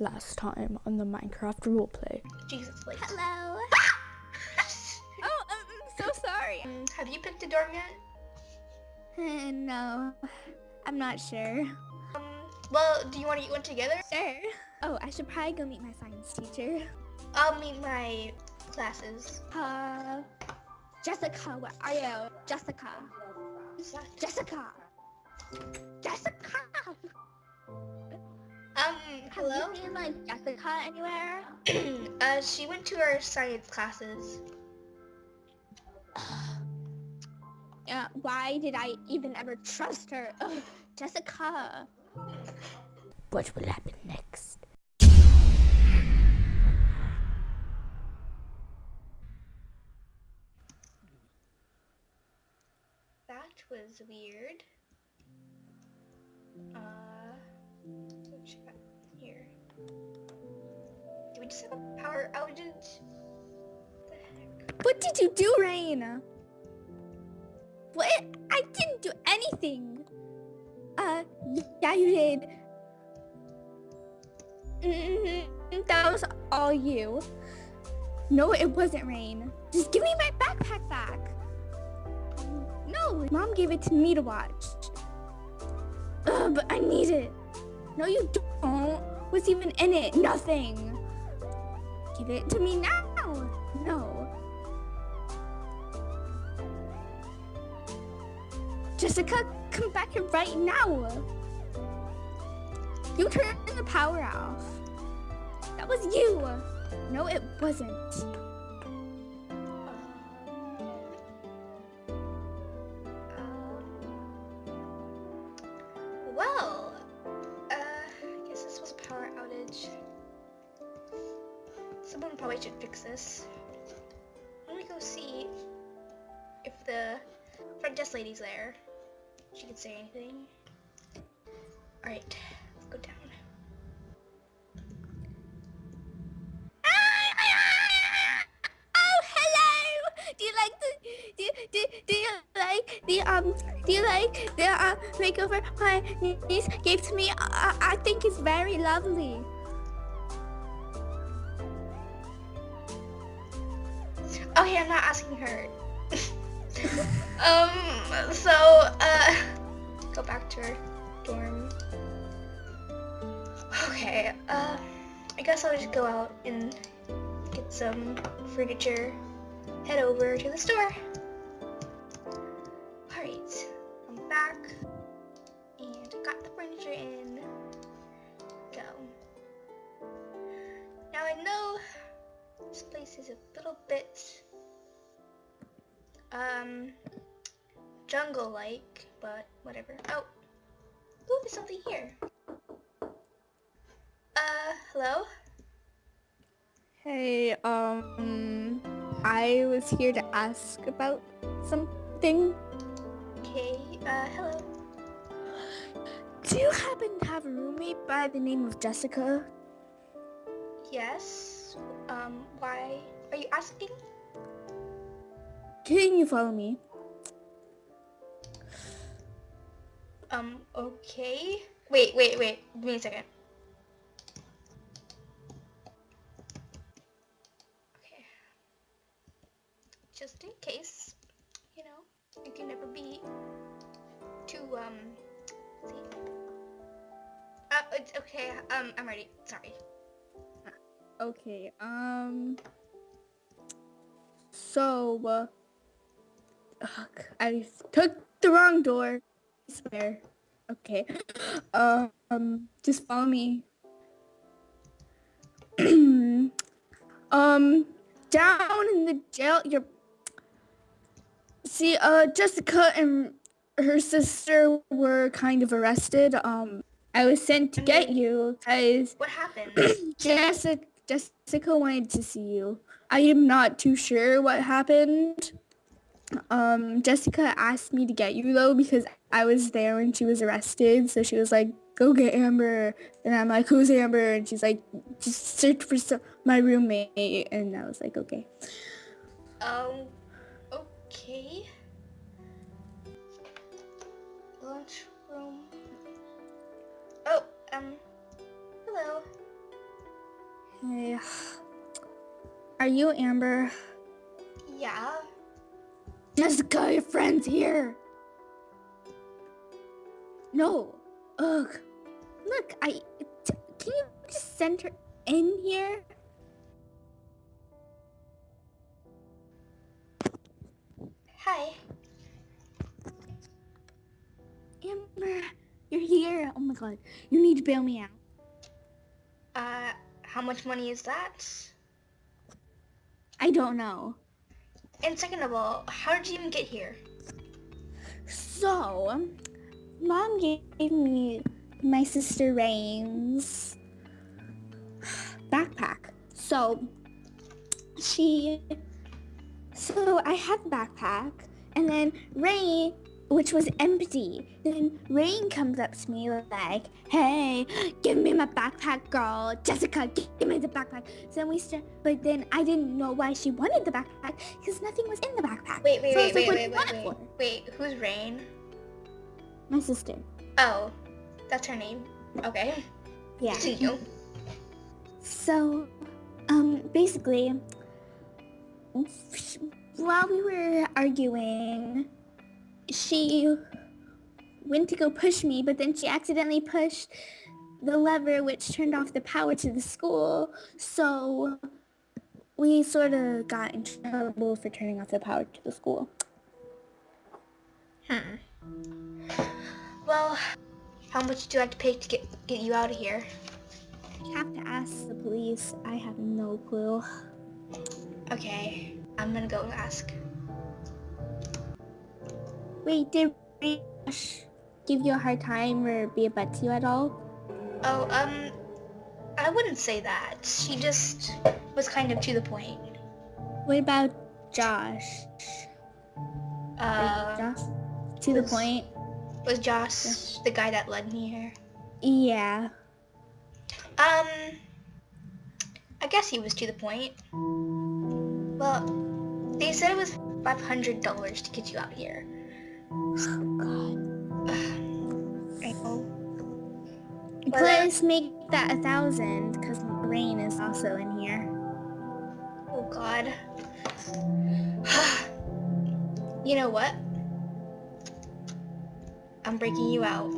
last time on the Minecraft roleplay. Jesus, like. Hello. oh, I'm so sorry. Um, have you picked a dorm yet? No, I'm not sure. Um, well, do you want to eat one together? Sure. Oh, I should probably go meet my science teacher. I'll meet my classes. Uh, Jessica, where are you? Jessica. Jessica. Jessica. Hello? Have you seen like Jessica anywhere? uh, she went to our science classes. Uh, why did I even ever trust her? Ugh, Jessica. What will happen next? That was weird. Uh, What did you do, Rain? What? I didn't do anything. Uh, yeah, you did. Mm, that was all you. No, it wasn't Rain. Just give me my backpack back. No, Mom gave it to me to watch. Ugh, but I need it. No, you don't. What's even in it? Nothing. Give it to me now. No. Jessica, come back here right now. You turned the power off. That was you. No, it wasn't. Well, uh, I guess this was power outage. Someone probably should fix this. Let me go see if the front desk lady's there. She could say anything. Alright, let's go down. Oh, hello. Do you like the do do, do you like the um do you like the uh, makeover my niece gave to me? I, I think it's very lovely. Hey, I'm not asking her. um, so, uh, go back to her dorm. Okay, uh, I guess I'll just go out and get some furniture, head over to the store. Alright, I'm back, and got the furniture in. Go. Now I know this place is a little bit um jungle-like, but whatever. Oh, ooh, there's something here. Uh, hello? Hey, um, I was here to ask about something. Okay, uh, hello. Do you happen to have a roommate by the name of Jessica? Yes. Um, why are you asking? Can you follow me? Um, okay. Wait, wait, wait. Give me a second. Okay. Just in case, you know, you can never be too, um, see. Uh, it's okay. Um, I'm ready. Sorry. Okay, um... So, uh... ugh, I took the wrong door. I swear. Okay. Um, just follow me. um, down in the jail, you're... See, uh, Jessica and her sister were kind of arrested. Um, I was sent to get you because What happened? Jessica, Jessica wanted to see you. I am not too sure what happened. Um, Jessica asked me to get you though because I was there when she was arrested. So she was like, "Go get Amber," and I'm like, "Who's Amber?" And she's like, "Just search for some, my roommate." And I was like, "Okay." Um, okay. Lunchroom. Oh, um, hello. Hey. Are you Amber? Yeah. Jessica, your friend's here. No. Ugh. Look, I. T- can you just send her in here? Hi. Amber, you're here. Oh my god. You need to bail me out. Uh, how much money is that? I don't know. And second of all, how did you even get here? So, mom gave me my sister Rain's backpack. So, she, so I had the backpack, and then Rain, which was empty. Then Rain comes up to me like, "Hey, give me my backpack, girl. Jessica, give me the backpack." So then we start, but then I didn't know why she wanted the backpack because nothing was in the backpack. Wait, wait, So I wait, like, wait, wait, wait, wait. Wait, who's Rain? My sister. Oh, that's her name. Okay. Yeah. Continue. So, um, basically, while we were arguing, she went to go push me, but then she accidentally pushed the lever which turned off the power to the school. So we sort of got in trouble for turning off the power to the school. Hmm. Well, how much do I have to pay to get get you out of here? You have to ask the police. I have no clue. Okay, I'm gonna go ask. Wait, did Rash give you a hard time or be a butt to you at all? Oh, um, I wouldn't say that. She just was kind of to the point. What about Josh? Uh, Josh? To the point? was Josh the guy that led me here? Yeah. Um, I guess he was to the point. Well, they said it was five hundred dollars to get you out here. But let's make that a thousand because Rain is also in here. Oh God. you know what? I'm breaking you out.